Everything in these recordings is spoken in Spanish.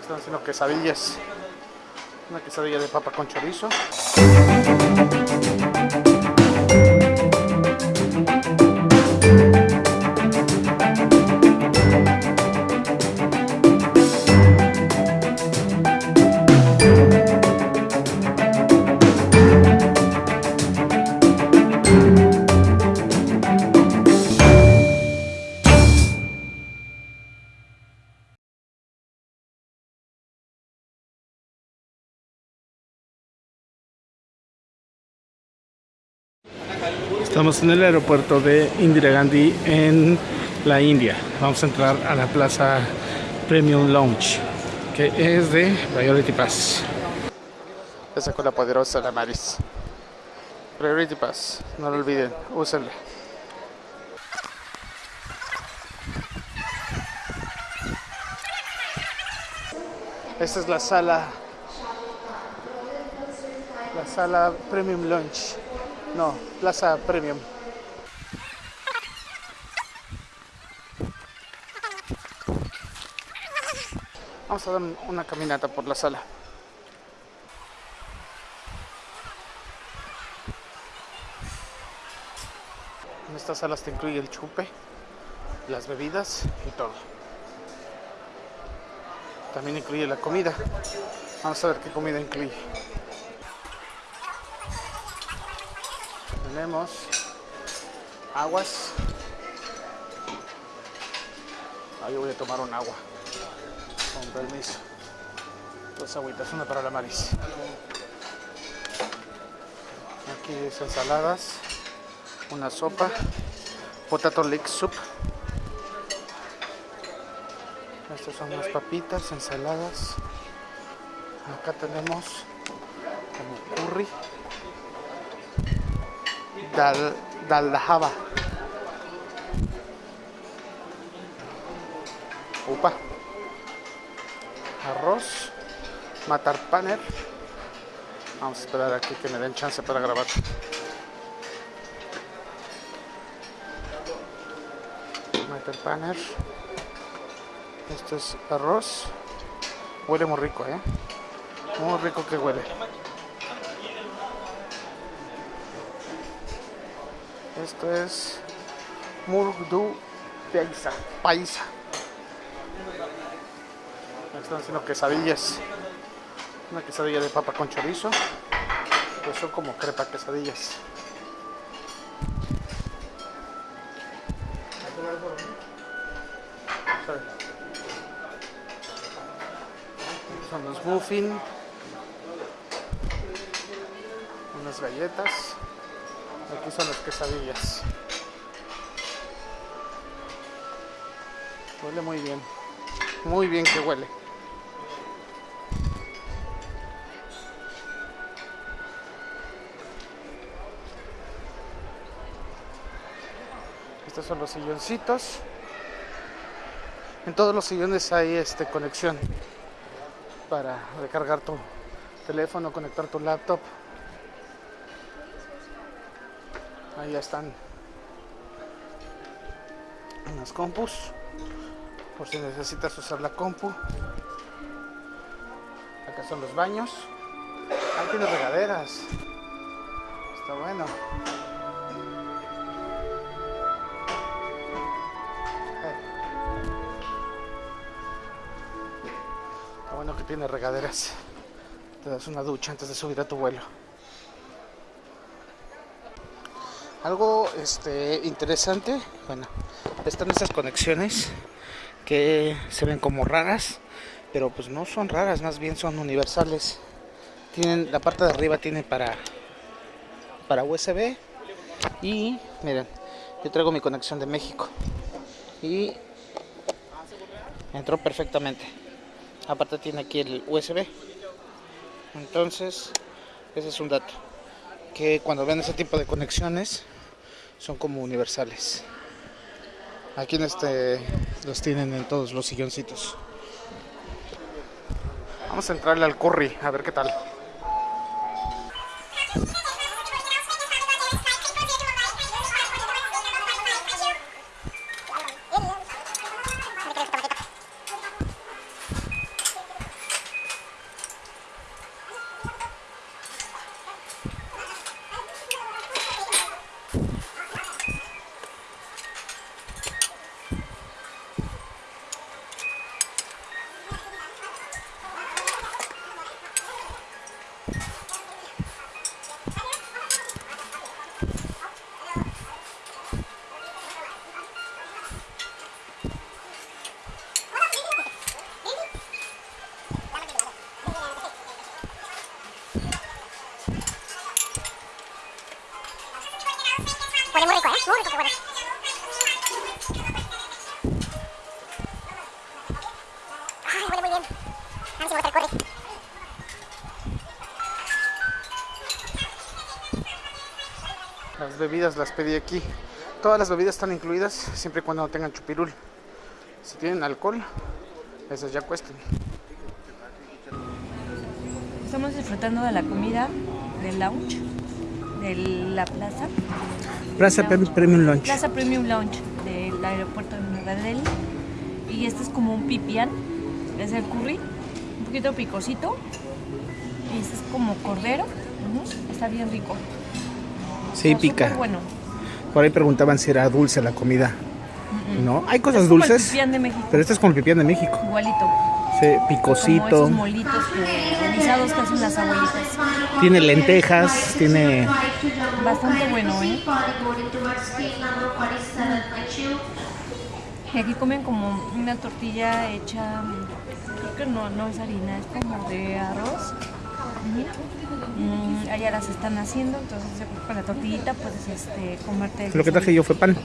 Están haciendo quesadillas. Una quesadilla de papa con chorizo. Estamos en el aeropuerto de Indira Gandhi en la India. Vamos a entrar a la plaza Premium Lounge, que es de Priority Pass. Esa con la poderosa la Maris. Priority Pass, no lo olviden, úsenla. Esta es la sala, la sala Premium Lounge. No, Plaza Premium. Vamos a dar una caminata por la sala. En estas salas te incluye el chupe, las bebidas y todo. También incluye la comida. Vamos a ver qué comida incluye. Tenemos aguas. Ahí voy a tomar un agua. Con permiso. Dos agüitas, una para la Maris. Aquí es ensaladas, una sopa, potato leek soup. Estas son las papitas, ensaladas. Acá tenemos como curry, dal, dal java. Upa. Arroz, matar paner. Vamos a esperar aquí que me den chance para grabar. Matar paner. Esto es arroz. Huele muy rico, ¿eh? Muy rico que huele. Esto es Murdu Paisa. Paisa. Están haciendo quesadillas. Una quesadilla de papa con chorizo. Pues son como crepa quesadillas. Son los muffin. Unas galletas. Aquí son las quesadillas. Huele muy bien. Muy bien que huele. Estos son los silloncitos. En todos los sillones hay este conexión para recargar tu teléfono, conectar tu laptop. Ahí ya están unas compus por si necesitas usar la compu. Acá son los baños. Ahí tiene regaderas. Está bueno. Está bueno que tiene regaderas. Te das una ducha antes de subir a tu vuelo. Algo este, interesante, bueno, están estas conexiones que se ven como raras, pero pues no son raras, más bien son universales. Tienen la parte de arriba tiene para para USB y miren, yo traigo mi conexión de México y entró perfectamente. Aparte tiene aquí el USB. Entonces, ese es un dato que cuando ven ese tipo de conexiones son como universales. Aquí en este los tienen en todos los silloncitos. Vamos a entrarle al curry, a ver qué tal. Las bebidas las pedí aquí. Todas las bebidas están incluidas siempre y cuando no tengan chupirul. Si tienen alcohol, esas ya cuestan. Estamos disfrutando de la comida del lounge de la plaza. Plaza Lounge. Premium Lunch. Plaza Premium Lounge del aeropuerto de Nueva Delhi. Y este es como un pipián. Es el curry. Un poquito picosito. Y este es como cordero. Está bien rico. Sí, Está pica. bueno. Por ahí preguntaban si era dulce la comida. No, hay cosas Es como el dulces. pipián de México. Pero este es como el pipián de México. Igualito. Sí, Como picosito. esos molitos que, guisados que hacen las abuelitas. Tiene lentejas, tiene Bastante bueno, ¿eh? Y aquí comen como una tortilla hecha, creo que no, no es harina, es como de arroz. Mm, allá las están haciendo, entonces con la tortillita puedes este, comerte. Lo que traje yo fue pan.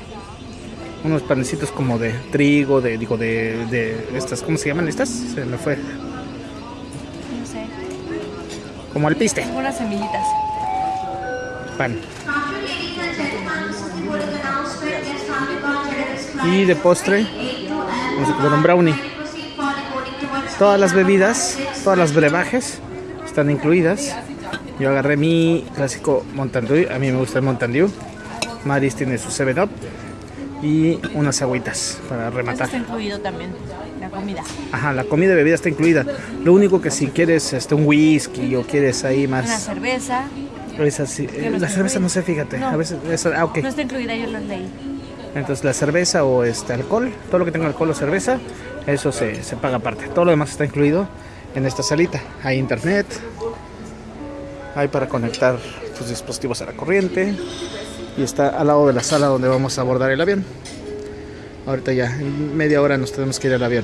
Unos panecitos como de trigo, de digo de, de estas, ¿cómo se llaman estas? Se me fue. No sé, Como el piste. unas semillitas. Pan. Y de postre vamos a comer un brownie. Todas las bebidas, todas las brebajes están incluidas. Yo agarré mi clásico Mountain Dew. A mí me gusta el Mountain Dew. Maris tiene su 7 Up y unas agüitas para Eso rematar. está incluido también, la comida. Ajá, la comida y bebida está incluida. Lo único que si quieres este, un whisky o quieres ahí Una más... cerveza, esa sí- Que no la cerveza incluida. no sé, fíjate. No. A veces, esa- ah, ok. no está incluida, yo las leí. Entonces la cerveza o este alcohol, todo lo que tenga alcohol o cerveza, eso se, se paga aparte. Todo lo demás está incluido en esta salita. Hay internet, hay para conectar tus dispositivos a la corriente y está al lado de la sala donde vamos a abordar el avión. Ahorita ya, en media hora nos tenemos que ir al avión.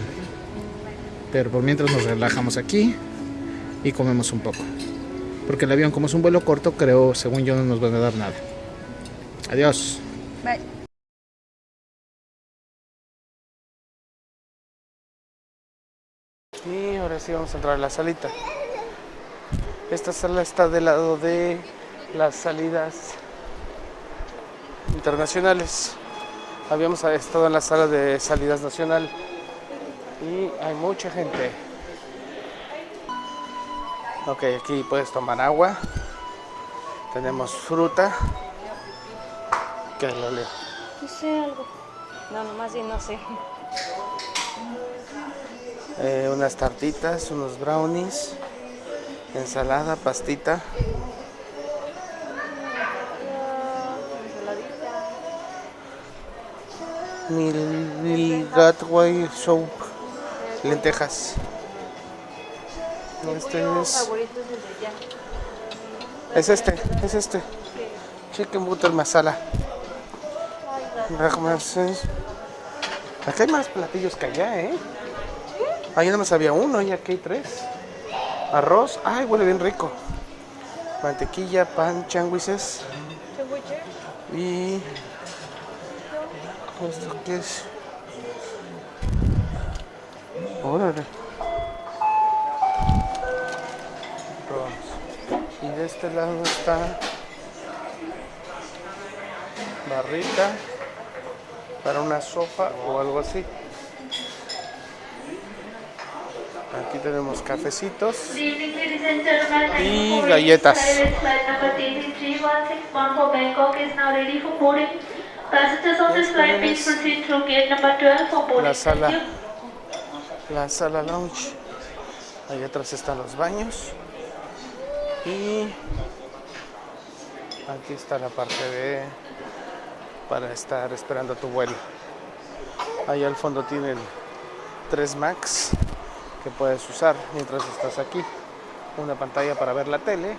Pero por mientras nos relajamos aquí y comemos un poco. Porque el avión, como es un vuelo corto, creo, según yo, no nos van a dar nada. Adiós. Bye. Y ahora sí vamos a entrar a la salita. Esta sala está del lado de las salidas internacionales. Habíamos estado en la sala de salidas nacional y hay mucha gente. Ok, aquí puedes tomar agua. Tenemos fruta. Que lo leo. No sé algo. No, nomás bien no sé. Eh, unas tartitas, unos brownies, ensalada, pastita. Mil, mil Gatway Soup, lentejas. Este es, es este, es este. Chicken butter masala. Hay más platillos que allá, ¿eh? Nada más había uno y aquí hay tres. Arroz, ay, huele bien rico. Mantequilla, pan, changuises. Y. ¿Esto qué es? Órale. Y de este lado está. Barrita. Para una sopa o algo así. Gate number 12 for boarding. La Thank sala, la sala lounge. Allá atrás están los baños. Y aquí está la parte de para estar esperando tu vuelo. Allá al fondo tienen tres Macs puedes usar mientras estás aquí. Una pantalla para ver la tele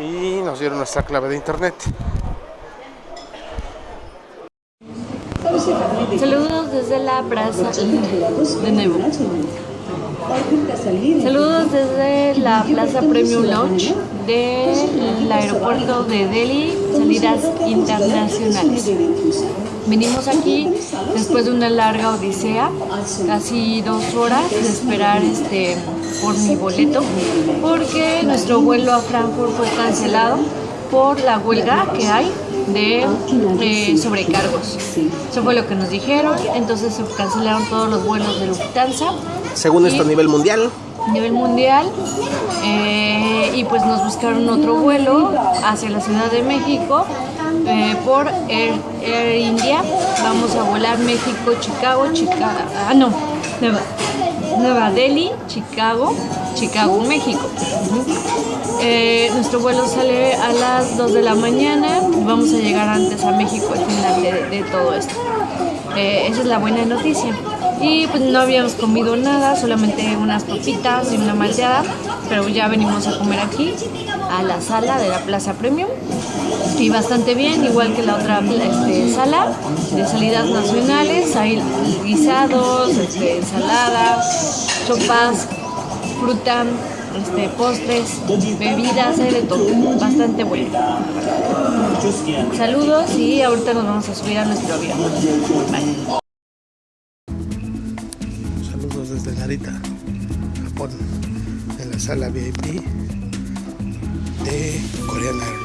y nos dieron nuestra clave de internet. Saludos desde la plaza de nuevo. Saludos desde la Plaza Premium Lounge del aeropuerto de Delhi, salidas internacionales. Venimos aquí después de una larga odisea, casi dos horas de esperar este, por mi boleto porque nuestro vuelo a Frankfurt fue cancelado por la huelga que hay de eh, sobrecargos. Eso fue lo que nos dijeron, entonces se cancelaron todos los vuelos de Lufthansa Según esto a nivel mundial, nivel mundial eh, y pues nos buscaron otro vuelo hacia la Ciudad de México eh, por Air, Air India. Vamos a volar México, Chicago, Chicago, ah no, Nueva, Delhi, Chicago, Chicago, México. Eh, nuestro vuelo sale a las 2 de la mañana vamos a llegar antes a México al final de, todo esto. Esa es la buena noticia. Y pues no habíamos comido nada, solamente unas papitas y una malteada, pero ya venimos a comer aquí, a la sala de la Plaza Premium. Y bastante bien, igual que la otra este, sala de salidas nacionales, hay guisados, este, ensalada, sopas, fruta, este, postres, bebidas, hay de todo, bastante bueno. Saludos y ahorita nos vamos a subir a nuestro avión. Bye. Sala VIP de Airlines.